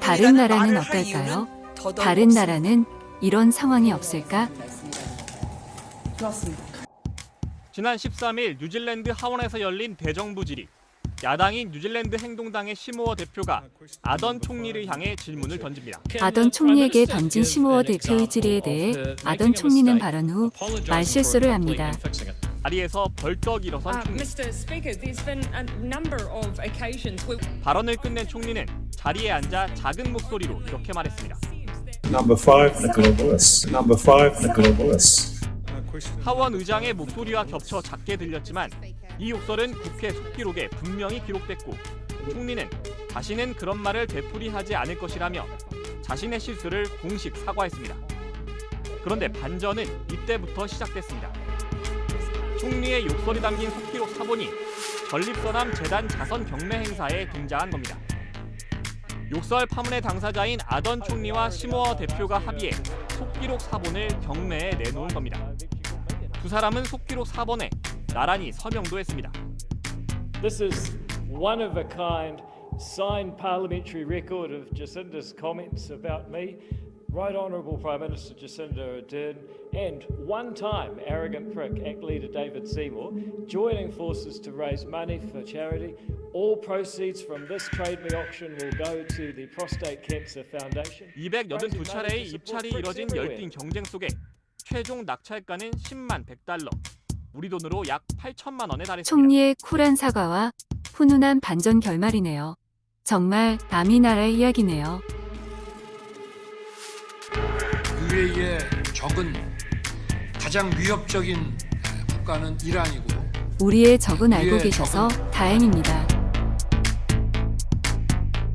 다른 나라는 어떨까요? 다른 나라는 이런 상황이 없을까? 지난 13일 뉴질랜드 하원에서 열린 대정부 질의. 야당인 뉴질랜드 행동당의 시모어 대표가 아던 총리를 향해 질문을 던집니다. 아던 총리에게 던진 시모어 대표의 질의에 대해 아던 총리는 발언 후 말실수를 합니다. 자리에서 벌떡 일어선 Uh, 총리. Mr. Speaker, there's been a number of occasions where 발언을 끝낸 총리는 자리에 앉아 작은 목소리로 이렇게 말했습니다. Number five, the globalists. Number five, the globalists. 하원 의장의 목소리와 겹쳐 작게 들렸지만 이 욕설은 국회 속기록에 분명히 기록됐고 총리는 자신은 그런 말을 되풀이하지 않을 것이라며 자신의 실수를 공식 사과했습니다. 그런데 반전은 이때부터 시작됐습니다. 총리의 욕설이 담긴 속기록 사본이 전립선암 재단 자선 경매 행사에 등장한 겁니다. 욕설 파문의 당사자인 아던 총리와 시모어 대표가 합의해 속기록 사본을 경매에 내놓은 겁니다. 두 사람은 속기록 사본에 나란히 서명도 했습니다. This is one of a kind signed parliamentary record of Jacinda's comments about me. Right Honourable Prime Minister Jacinda Ardern and one time arrogant prick ACT leader David Seymour joining forces to raise money for charity. All proceeds from this trade me auction will go to the Prostate Cancer Foundation. 282차례의 입찰이 이뤄진 열띤 경쟁 속에 최종 낙찰가는 10만 100달러, 우리 돈으로 약 8천만 원에 달했습니다. 총리의 쿨한 사과와 훈훈한 반전 결말이네요. 정말 남이 나라의 이야기네요. 유해의 적은 가장 위협적인 국가는 이란이고 우리의 적은 알고 계셔서 다행입니다.